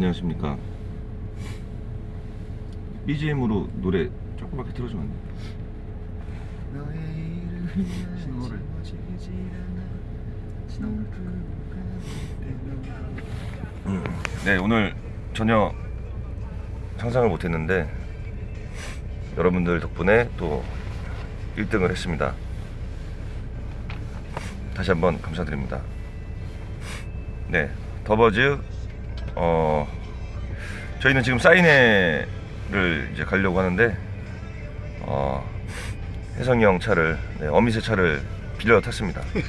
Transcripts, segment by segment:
안녕하십니까. BGM으로 노래 조금밖에 틀어주면 안 돼? 신호를. 음, 네 오늘 전혀 상상을 못했는데 여러분들 덕분에 또 1등을 했습니다. 다시 한번 감사드립니다. 네 더버즈 어 저희는 지금 사인회를 이제 가려고 하는데 어 혜성이 형 차를 네, 어미새 차를 빌려 탔습니다 네.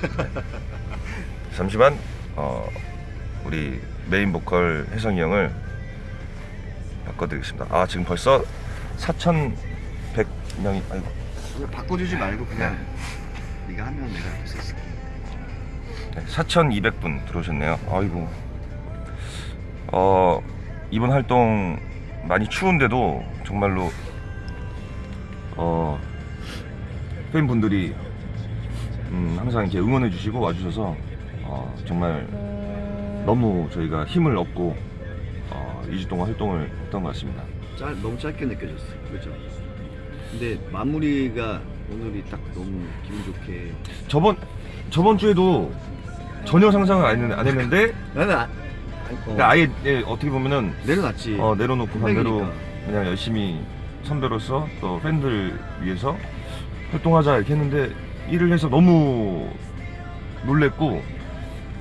잠시만 어 우리 메인 보컬 혜성이 형을 바꿔드리겠습니다 아 지금 벌써 4,100명이 아이고 바꿔주지 말고 그냥 네가 하면 내가 할수 있을게 네, 4,200분 들어오셨네요. 아이고. 어, 이번 활동 많이 추운데도 정말로 어, 팬분들이 음, 항상 이렇게 응원해 주시고 와주셔서 어, 정말 너무 저희가 힘을 얻고 어, 2주 동안 활동을 했던 것 같습니다. 짧, 너무 짧게 느껴졌어 그죠? 근데 마무리가 오늘이 딱 너무 기분 좋게 저번 저번 주에도 전혀 상상을 안, 했는데, 나는 아, 어, 그러니까 아예 예, 어떻게 보면은 내려놨지 어, 내려놓고 반대로. 그냥 열심히 선배로서 또 팬들 위해서 활동하자 이렇게 했는데 일을 해서 너무 놀랬고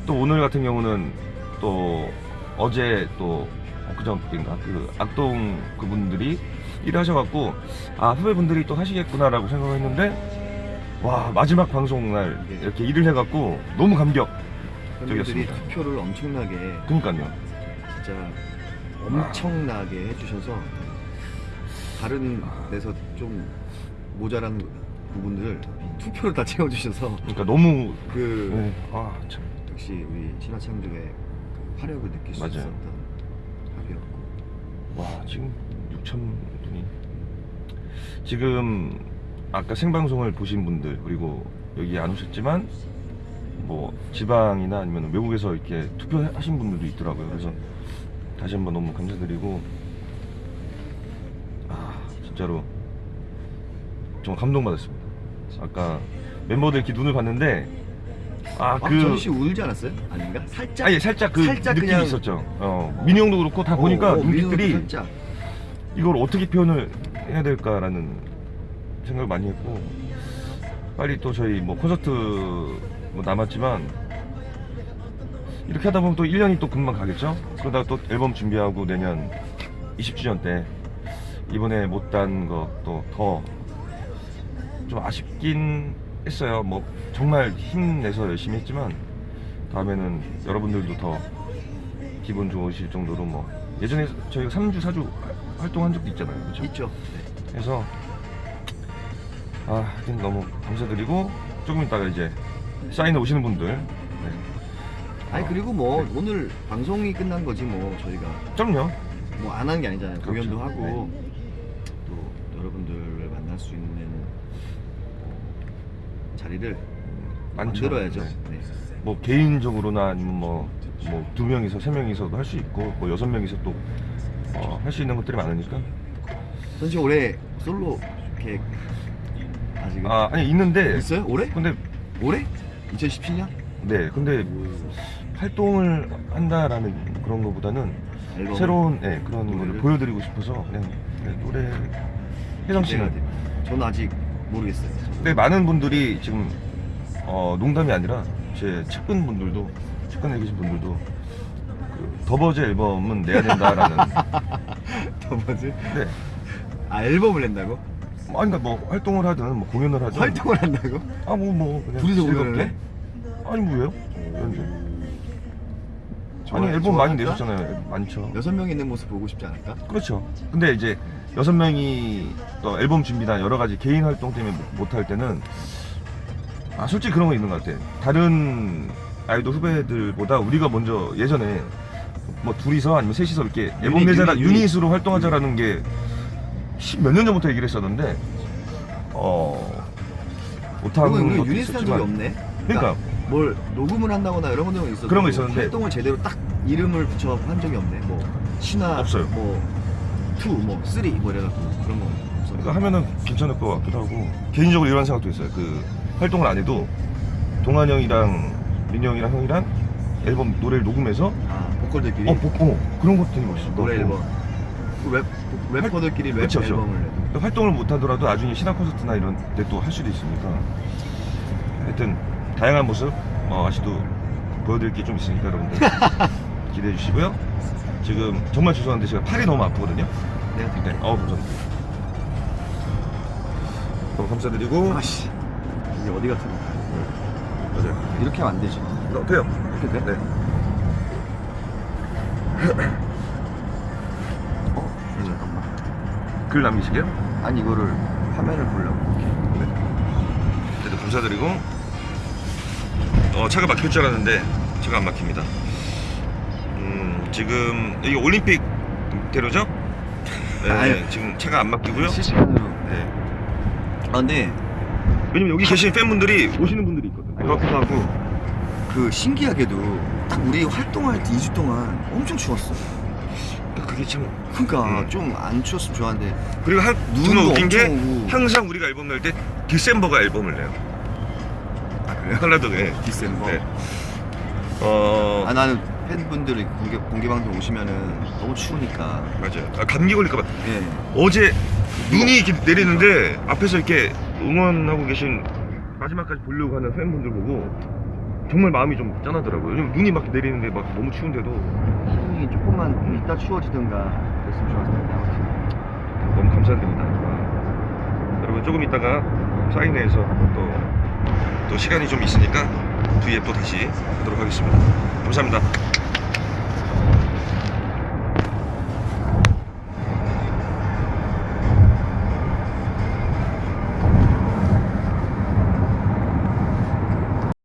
또 오늘 같은 경우는 또 어제 또 엊그저께인가 그 악동 그분들이 일을 하셔갖고 아 후배분들이 또 하시겠구나라고 생각을 했는데 와 마지막 방송날 네. 이렇게 일을 해갖고 너무 감격 적이었습니다. 투표를 엄청나게 그니까요. 진짜 엄청나게 해주셔서 다른 데서 좀 모자란 부분들을 투표를 다 채워주셔서 그러니까 너무 그 네, 아 참. 역시 우리 신화창조의 그 화력을 느낄 수 맞아요. 있었던 합이었고. 와 지금 6천 분이. 지금 아까 생방송을 보신 분들 그리고 여기 안 오셨지만 뭐 지방이나 아니면 외국에서 이렇게 투표하신 분들도 있더라고요. 그래서 다시 한번 너무 감사드리고 아 진짜로 정말 감동받았습니다. 아까 멤버들 이렇게 눈을 봤는데 아, 아그 전씨 울지 않았어요? 아닌가? 살짝? 아니 살짝 그 살짝 느낌이 그냥- 있었죠. 어 민희 형도 그렇고 다 보니까 어, 어, 눈빛들이 이걸 어떻게 표현을 해야 될까라는 생각을 많이 했고 빨리 또 저희 뭐 콘서트 뭐 남았지만 이렇게 하다 보면 또 1년이 또 금방 가겠죠 그러다가 또 앨범 준비하고 내년 20주년 때 이번에 못단 것도 더 좀 아쉽긴 했어요 뭐 정말 힘내서 열심히 했지만 다음에는 여러분들도 더 기분 좋으실 정도로 뭐 예전에 저희가 3주 4주 활동한 적도 있잖아요 그렇죠? 있죠. 네. 그래서 아 하여튼 너무 감사드리고 조금 있다가 이제 사인에 오시는 분들 네. 아니 어, 그리고 뭐 네. 오늘 방송이 끝난 거지 뭐 저희가 그럼요 뭐안 하는 게 아니잖아요. 그렇죠. 공연도 하고 또 여러분들을 만날 수 있는 자리를 많죠. 만들어야죠. 네. 네. 뭐 개인적으로나 아니면 뭐 뭐 두 명이서 세 명이서도 할 수 있고 뭐 여섯 명이서 또할수 있는 것들이 많으니까 전시 올해 솔로 계획 아직 아 아니 있는데 있어요? 올해? 근데 올해? 2017년? 네 근데 활동을 한다라는 그런 것보다는 앨범 새로운 네, 그런 노래를? 보여드리고 싶어서 그냥 네, 노래 혜성 씨는 저는 아직 모르겠어요. 근데 많은 분들이 지금 어, 농담이 아니라 제 측근 분들도 측근에 계신 분들도 그 더버즈 앨범은 내야 된다라는 더 뭐지? 네. 아 앨범을 낸다고? 뭐, 아니, 그러니까 뭐 활동을 하든 뭐 공연을 하든 활동을 한다고? 아 뭐 뭐 그냥 둘이서. 공연을 해? 아니 뭐예요? 좋아- 아니 앨범 좋아할까? 많이 내셨잖아요 많죠 여섯 명 있는 모습 보고 싶지 않을까? 그렇죠 근데 이제 여섯 명이 또 앨범 준비나 여러 가지 개인 활동 때문에 못할 때는 아 솔직히 그런 거 있는 것 같아 다른 아이돌 후배들보다 우리가 먼저 예전에 뭐 둘이서 아니면 셋이서 이렇게 앨범 유닛, 내자라 유닛. 유닛으로 활동하자라는 게 몇 년 전부터 얘기를 했었는데 어 못하는 그리고 우리 것도 유닛 한 적이 없네. 그러니까 뭘 녹음을 한다거나 이런 것들은 있어도 그런 거 있었는데. 활동을 제대로 딱 이름을 붙여 한 적이 없네. 뭐 신화 없어요. 뭐, 2, 뭐, 3, 뭐 이래갖고 그런 거 없어요. 그러니까 하면은 괜찮을 것 같기도 하고 개인적으로 이런 생각도 있어요. 그 활동을 안 해도 동환 형이랑 민형이랑 형이랑 앨범 노래를 녹음해서 아, 보컬들끼리 어, 복, 어 그런 것도 되게 멋있을 것 노래. 앨범. 그 랩, 래퍼들끼리 랩 그쵸, 그쵸. 앨범을 내도. 또 활동을 못 하더라도 나중에 신화 콘서트나 이런 데 또 할 수도 있으니까. 하여튼 다양한 모습 어, 아직도 보여드릴 게 좀 있으니까 여러분들 기대해 주시고요. 지금 정말 죄송한데 제가 팔이 너무 아프거든요. 내가 네, 어 감사합니다. 너무 감사드리고. 아씨 이게 어디 같은 거 맞아요. 이렇게 하면 안 되지. 어, 돼요. 이렇게 돼? 네. 글 남기시게요? 아니 이거를 화면을 보려고 네. 그래도 감사드리고 어, 차가 막힐 줄 알았는데 차가 안 막힙니다. 음, 지금 이게 올림픽 대로죠? 네, 아유. 지금 차가 안 막히고요. 실시간으로 네. 아 근데 왜냐면 여기 계신 팬분들이 오시는 분들이 있거든요. 그렇기도 하고 그 신기하게도 딱 우리 활동할 때 2주 동안 엄청 추웠어 그게 참 그러니까 음. 좀안 추웠으면 좋았는데 그리고 한, 눈도 웃긴 게 오고. 항상 우리가 앨범 낼 때 디셈버가 앨범을 내요. 아 그래요? 한라덕에. 디셈버 네. 어 아 나는 팬분들이 공개, 공개방송 오시면은 너무 추우니까 맞아요. 아, 감기 걸릴까봐 예 어제 눈이 이렇게 내리는데 앞에서 이렇게 응원하고 계신 마지막까지 보려고 하는 팬분들 보고 정말 마음이 좀 짠하더라고요. 왜냐면 눈이 막 내리는데 막 너무 추운데도 타이밍이 조금만 이따 추워지든가 그랬으면 좋았을 텐데 아무튼 너무 감사드립니다. 아, 여러분 조금 있다가 사인회에서 또, 또 시간이 좀 있으니까 V앱 또 다시 하도록 하겠습니다. 감사합니다.